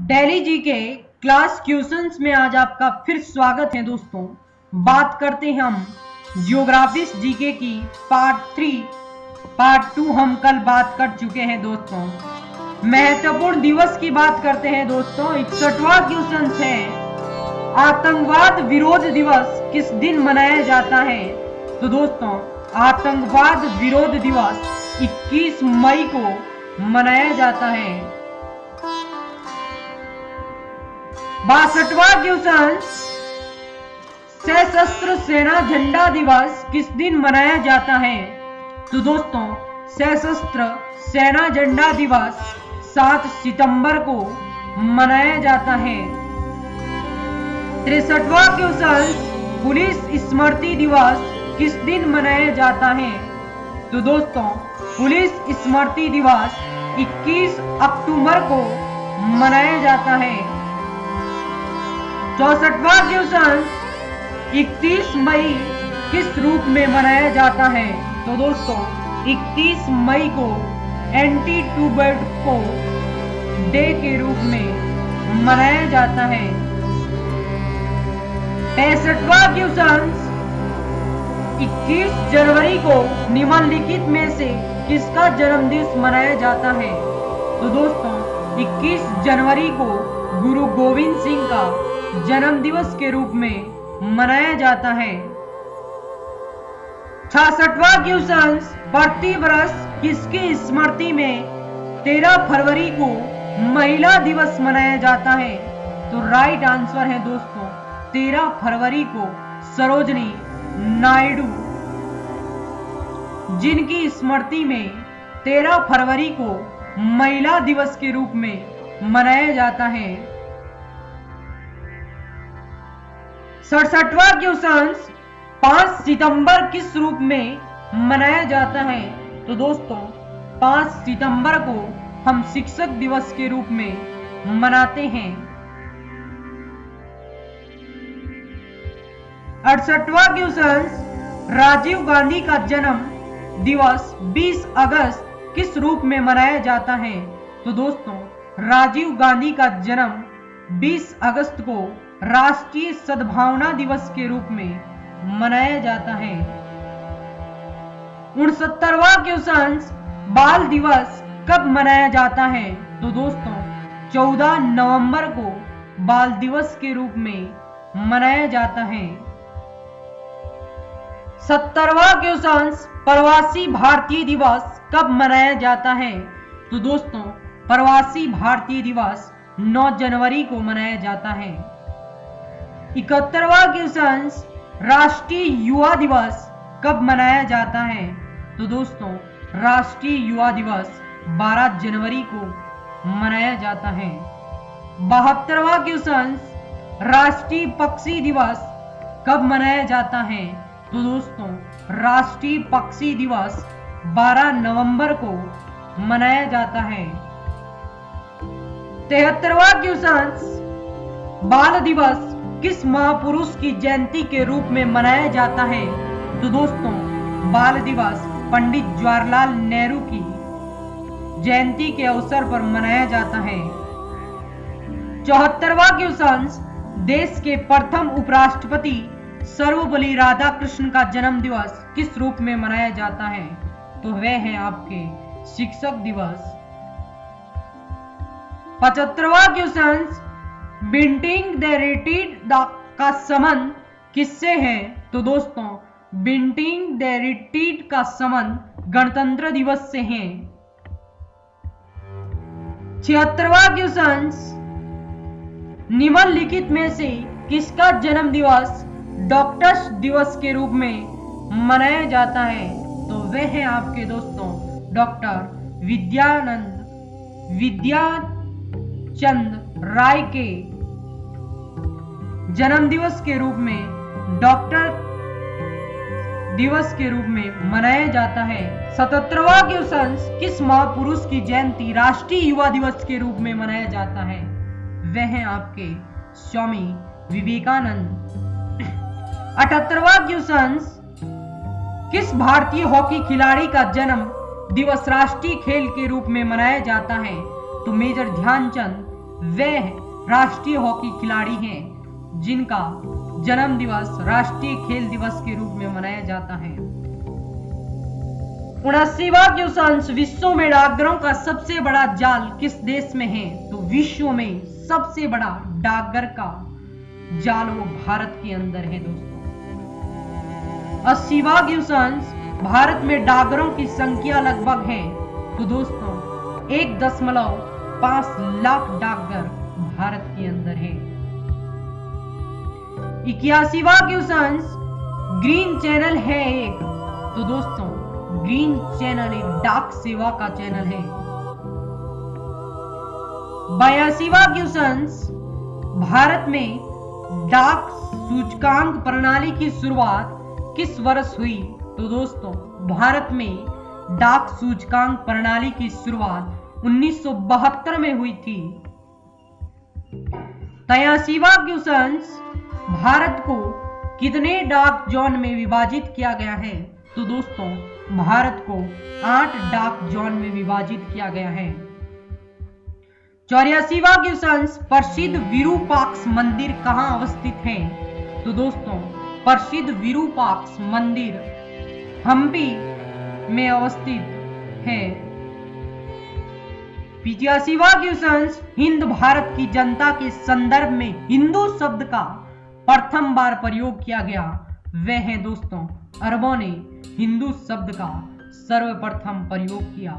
Daily जी के class questions में आज आपका फिर स्वागत है दोस्तों। बात करते हैं हम जियोग्राफिस जीके की पार्ट थ्री पार्ट टू हम कल बात कर चुके हैं दोस्तों। महत्वपूर्ण दिवस की बात करते हैं दोस्तों। इकसठवा क्वेश्चन है। आतंकवाद विरोध दिवस किस दिन मनाया जाता है? तो दोस्तों, आतंकवाद विरोध दिवस 21 मई को मनाया जाता है। बासठवा क्वेश्चन सशस्त्र सेना झंडा दिवस किस दिन मनाया जाता है? तो दोस्तों, सशस्त्र सेना झंडा दिवस 7 सितंबर को मनाया जाता है। तिरसठवा क्वेश्चन पुलिस स्मृति दिवस किस दिन मनाया जाता है? तो दोस्तों, पुलिस स्मृति दिवस 21 अक्टूबर को मनाया जाता है। चौसठवा क्वेश्चन 31 मई किस रूप में मनाया जाता है? तो दोस्तों 31 मई को एंटी को डे के रूप में मनाया जाता है। पैंसठवा क्वेश्चन 21 जनवरी को निम्नलिखित में से किसका जन्म दिवस मनाया जाता है? तो दोस्तों 21 जनवरी को गुरु गोविंद सिंह का जन्म दिवस के रूप में मनाया जाता है। छियासठवा क्वेश्चन प्रति वर्ष किसकी स्मृति में 13 फरवरी को महिला दिवस मनाया जाता है? तो राइट आंसर है दोस्तों 13 फरवरी को सरोजनी नायडू। जिनकी स्मृति में 13 फरवरी को महिला दिवस के रूप में मनाया जाता है सड़सठवा क्वेश्चन पाँच सितंबर किस रूप में मनाया जाता है? तो दोस्तों 5 सितंबर को हम शिक्षक दिवस के रूप में मनाते हैं। अड़सठवा क्वेश्चन राजीव गांधी का जन्म दिवस 20 अगस्त किस रूप में मनाया जाता है? तो दोस्तों, राजीव गांधी का जन्म 20 अगस्त को राष्ट्रीय सद्भावना दिवस के रूप में मनाया जाता है। उनसत्तरवा क्वेश्चन बाल दिवस कब मनाया जाता है? तो दोस्तों 14 नवंबर को बाल दिवस के रूप में मनाया जाता है। सत्तरवा क्वेश्चन प्रवासी भारतीय दिवस कब मनाया जाता है? तो दोस्तों, प्रवासी भारतीय दिवस 9 जनवरी को मनाया जाता है। इकहत्तरवा क्वेश्चन राष्ट्रीय युवा दिवस कब मनाया जाता है? तो दोस्तों, राष्ट्रीय युवा दिवस 12 जनवरी को मनाया जाता है। बहत्तरवा क्वेश्चन राष्ट्रीय पक्षी दिवस कब मनाया जाता है? तो दोस्तों, राष्ट्रीय पक्षी दिवस 12 नवंबर को मनाया जाता है। तिहत्तरवा क्वेश्चन बाल दिवस किस महापुरुष की जयंती के रूप में मनाया जाता है? तो दोस्तों, बाल दिवस पंडित जवाहरलाल नेहरू की जयंती के अवसर पर मनाया जाता है। चौहत्तरवा क्वेश्चन देश के प्रथम उपराष्ट्रपति सर्वपल्ली राधा कृष्ण का जन्म दिवस किस रूप में मनाया जाता है? तो वह है आपके शिक्षक दिवस। पचहत्तरवा क्वेश्चन बिंटिंग द का संबंध किससे है? तो दोस्तों, बिंटिंग द का संबंध गणतंत्र दिवस से है। छिहत्तरवा क्वेश्चन निम्नलिखित में से किसका जन्म दिवस डॉक्टर्स दिवस के रूप में मनाया जाता है? तो वे है आपके दोस्तों, डॉक्टर विद्यानंद, विद्याचंद राय के जन्म दिवस के रूप में, डॉक्टर दिवस के रूप में मनाया जाता है। सतहत्तरवा क्वेश्चन किस महापुरुष की जयंती राष्ट्रीय युवा दिवस के रूप में मनाया जाता है? वह है आपके स्वामी विवेकानंद। अठहत्तरवा क्वेश्चन किस भारतीय हॉकी खिलाड़ी का जन्म दिवस राष्ट्रीय खेल के रूप में मनाया जाता है? तो मेजर ध्यानचंद, वह राष्ट्रीय हॉकी खिलाड़ी हैं। जिनका जन्म दिवस राष्ट्रीय खेल दिवस के रूप में मनाया जाता है। उनासीवा विश्व में डाकघरों का सबसे बड़ा जाल किस देश में है? तो विश्व में सबसे बड़ा डाकघर का जाल वो भारत के अंदर है दोस्तों। अस्सीवा भारत में डाकघरों की संख्या लगभग है। तो दोस्तों, एक दशमलव पाँच लाख डाकघर भारत के अंदर है। इक्यासीवा क्वेश्चन ग्रीन चैनल है एक। तो दोस्तों ग्रीन चैनल एक डाक सेवा का चैनल है। बयासीवा क्वेश्चन भारत में डाक सूचकांक प्रणाली की शुरुआत किस वर्ष हुई? तो दोस्तों, भारत में डाक सूचकांक प्रणाली की शुरुआत 1972 में हुई थी। तयासीवा क्वेश्चन भारत को कितने डाक जोन में विभाजित किया गया है? तो दोस्तों, भारत को आठ डाक जोन में विभाजित किया गया है। चौरासीवा क्वेश्चन प्रसिद्ध विरूपाक्ष मंदिर कहाँ अवस्थित है? तो दोस्तों, प्रसिद्ध विरूपाक्ष मंदिर हम्पी में अवस्थित है। पिचासीवा क्वेश्चन हिंद भारत की जनता के संदर्भ में हिंदू शब्द का प्रथम बार प्रयोग किया गया। वह है दोस्तों, अरबों ने हिंदू शब्द का सर्वप्रथम प्रयोग किया।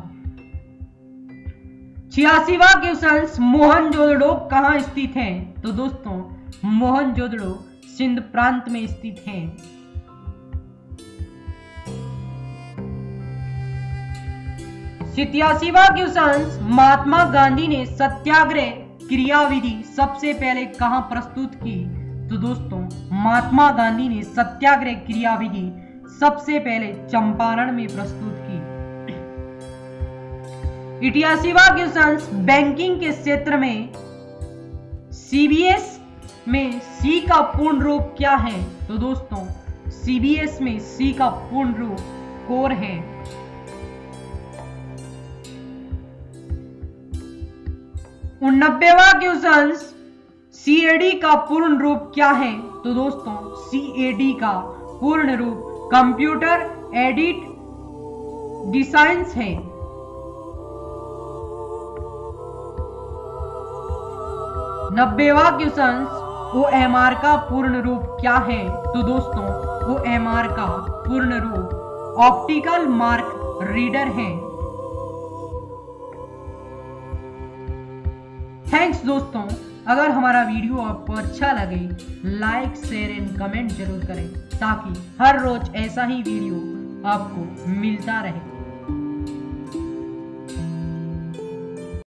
छियासीवा क्वेश्चन मोहनजोदड़ो कहाँ स्थित है? तो दोस्तों मोहनजोदड़ो सिंध प्रांत में स्थित है। सितयासीवा क्वेश्चन महात्मा गांधी ने सत्याग्रह क्रियाविधि सबसे पहले कहाँ प्रस्तुत की? तो दोस्तों, महात्मा गांधी ने सत्याग्रह क्रियाविधि सबसे पहले चंपारण में प्रस्तुत की। इटियासीवा क्वेश्चन बैंकिंग के क्षेत्र में सीबीएस में सी का पूर्ण रूप क्या है? तो दोस्तों सीबीएस में सी का पूर्ण रूप कोर है। उनबेवा क्वेश्चन सीएडी का पूर्ण रूप क्या है? तो दोस्तों सीएडी का पूर्ण रूप कंप्यूटर एडिट डिसाइंस है। नब्बेवा क्वेश्चन ओ एम आर का पूर्ण रूप क्या है? तो दोस्तों ओ एम आर का पूर्ण रूप ऑप्टिकल मार्क रीडर है। थैंक्स दोस्तों। अगर हमारा वीडियो आपको अच्छा लगे लाइक शेयर एंड कमेंट ज़रूर करें, ताकि हर रोज ऐसा ही वीडियो आपको मिलता रहे।